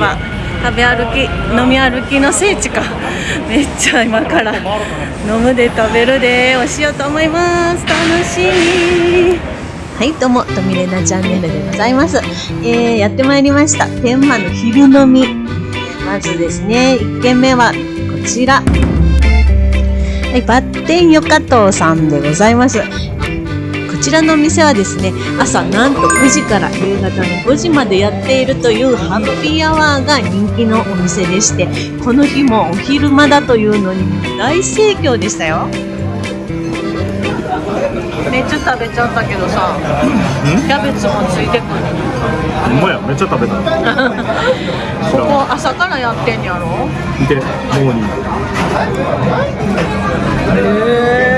ば食べ歩き飲み歩きの聖地か。めっちゃ今から飲むで食べるで。をしようと思います。楽しみ。はいどうもとみれなチャンネルでございます、えー、やってまいりました。天満の昼飲み。まずですね1軒目はこちら。はい、バッテンヨカトーさんでございます。こちらのお店はですね、朝なんと9時から夕方の5時までやっているというハッピーアワーが人気のお店でして、この日もお昼間だというのに大盛況でしたよ。めっちゃ食べちゃったけどさ、キャベツもついてくる。ほんまや、めっちゃ食べた。ここ朝からやってんやろ？見て、モーニング。へえ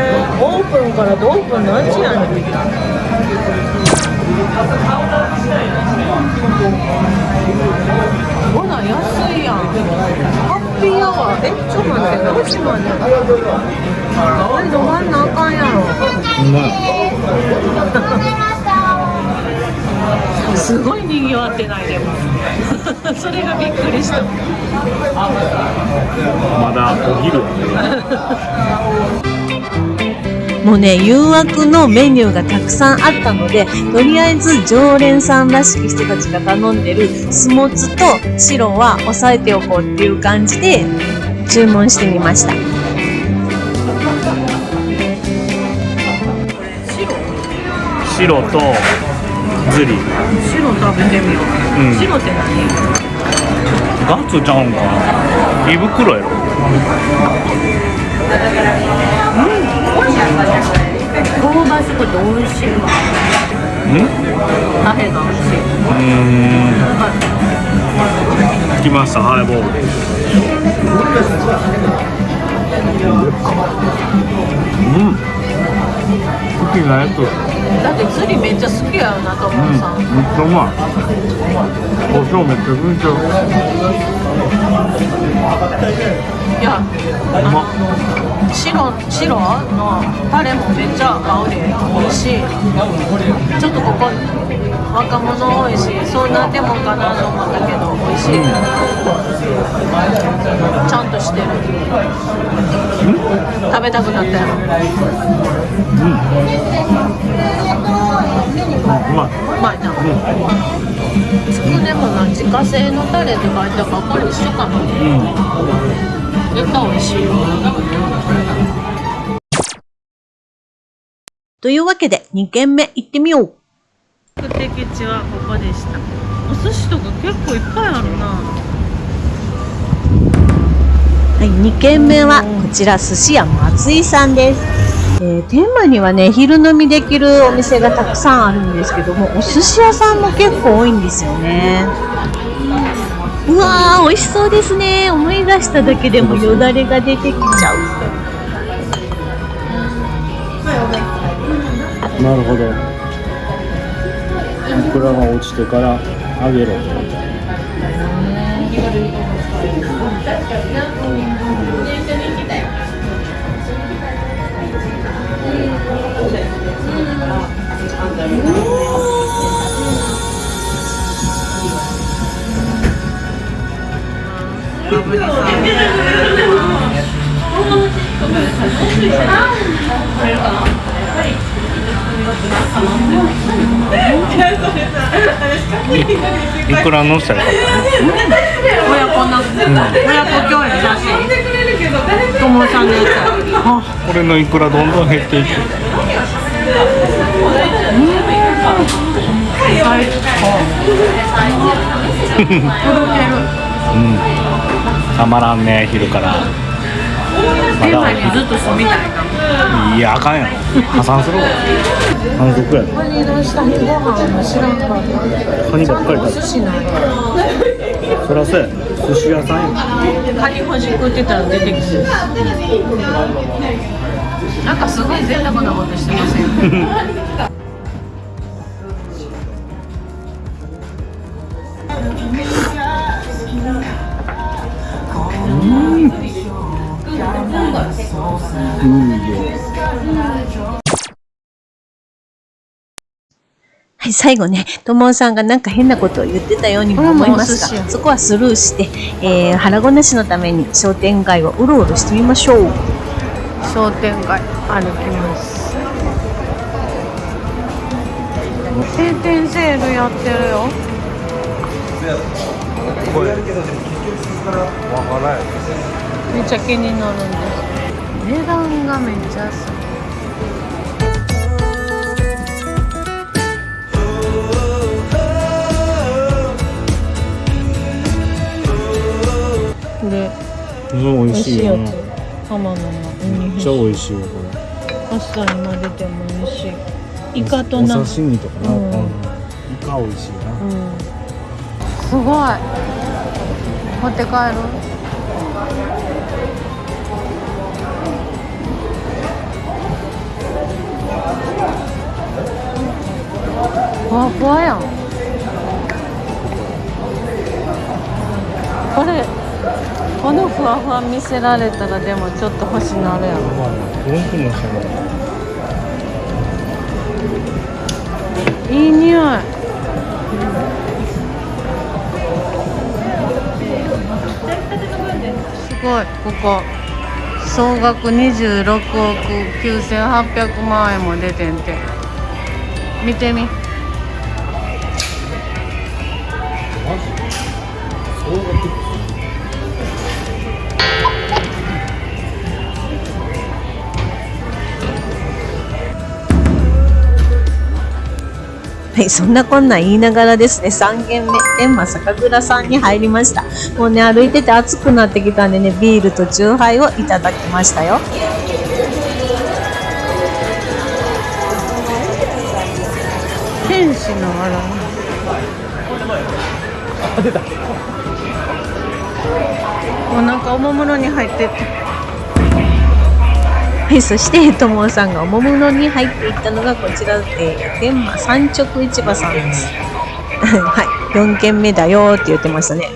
オープンからどオープン何時やねんほら安いやん。ハッピーアワー。えちょっと待って何時までこれ飲まんなあかんやろ。すごい賑わってないでも。それがびっくりした。まだお昼 もうね誘惑のメニューがたくさんあったのでとりあえず常連さんらしき人たちが頼んでるスモツと白は押さえておこうっていう感じで注文してみました。白とズリ。白食べてみよう、うん、白って何？ガツちゃうんかな。胃袋やろ。うん香ばしくて美味しいうんタヘが美味しいうん。来ましたハイボール。うん好きなやつだって釣りめっちゃ好きやよなと思うさ、うん、めっちゃうまい。胡椒めっちゃくちゃいや白白のタレもめっちゃ合うで美味しい。ちょっとここ若者多いしそうなんでもかなと思ったけど美味しい、うん、ちゃんとしてる、食べたくなったよ。うん。うまいうまいな、うん、つくねもな自家製のタレって書いてあるからこれ一緒かな、うん絶対美味しいというわけで2軒目行ってみよう。目的地はここでした。お寿司とか結構いっぱいあるな。はい2軒目はこちら寿司屋松井さんです。えー、天満にはね昼飲みできるお店がたくさんあるんですけどもお寿司屋さんも結構多いんですよね。うわー美味しそうですね。思い出しただけでもよだれが出てきちゃう。なるほど。いくらが落ちてからあげろいくらのしたらよかった親子な、うん、親子共演写真友さんのやつあこれのいくらどんどん減っていく最高うんたまらんね昼から。まだ。にずっと住みたいないやあかんやろ破産するわ。反則やカニの下にご飯知らんかったカニばっかり食べ寿司ないそらそうや。寿司屋さんや。カニほじくってたら出てきそう。なんかすごい贅沢なことしてません？はい、最後ね、ともさんがなんか変なことを言ってたようにも思いますが、そこはスルーして、えー腹ごなしのために商店街をうろうろしてみましょう。商店街歩きます。閉店セールやってるよめっちゃ気になるんで。す値段がめっちゃ安いこれうん、美味しいよ美味しいやつ。浜野のめっちゃ美味しいよこパスタに混ぜても美味しい。れイカとな。お刺身とかな、うん。うん。イカ美味しいな、うん。すごい。持って帰るふわふわやん。これこのふわふわ見せられたらでもちょっと欲しなるやろまあね文句もしないいい匂い。すごいここ。総額26億9800万円も出てんて。見てみはい、そんなこんなん言いながらですね、3軒目、天満酒蔵さんに入りました。もうね、歩いてて暑くなってきたんでね、ビールとチューハイをいただきましたよ。天使のあらお腹おもむろに入ってってはい、そして、ともさんがおもむろに入っていったのがこちら、えー、天満三直市場さんです。はい、4軒目だよって言ってましたね。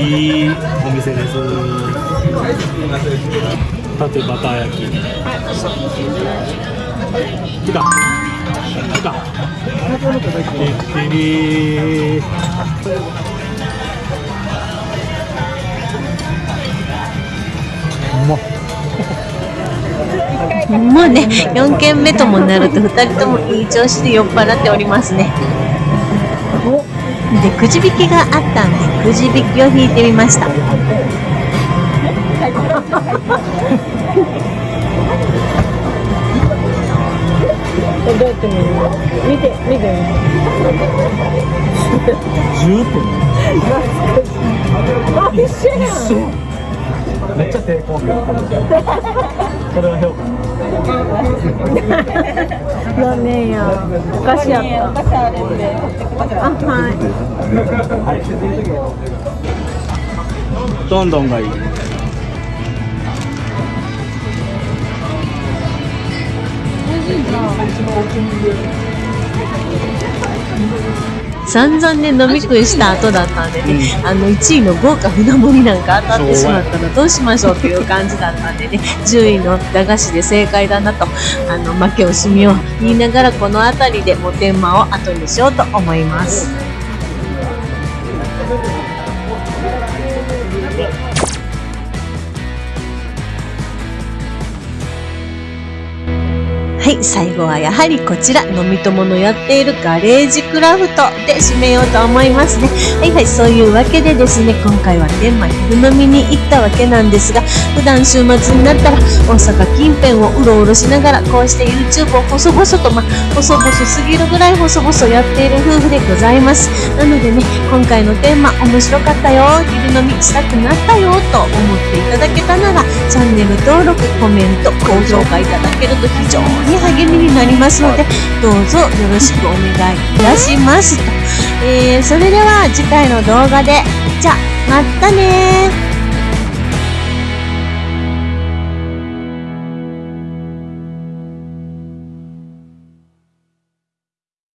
いいお店です縦バター焼き来た来たてってうまっもうね、4軒目ともなると2人ともいい調子で酔っ払っておりますね。で、くじ引きがあったんで、くじ引きを引いてみました。これどうやって見るの見て見て10点一緒やんめっちゃ抵抗感それは評価残念やお菓子やったお菓子あるんであはいどんどんがいい散々ね、飲み食いした後だったんでね、あの、1位の豪華船盛りなんか当たってしまったらどうしましょうっていう感じだったんでね、10位の駄菓子で正解だなと、あの、負け惜しみを言いながらこの辺りでも天満を後にしようと思います。最後はやはりこちら、飲み友のやっているガレージクラフトで締めようと思いますね。はいはい、そういうわけでですね、今回は天満昼飲みに行ったわけなんですが、普段週末になったら大阪近辺をうろうろしながら、こうして YouTube を細々と、まあ、細々すぎるぐらい細々やっている夫婦でございます。なのでね、今回のテーマ面白かったよ、昼飲みしたくなったよ、と思っていただけたなら、チャンネル登録、コメント、高評価いただけると非常に励みになりますので、どうぞよろしくお願いいたしますと。えー、それでは次回の動画で、じゃあ、またねー。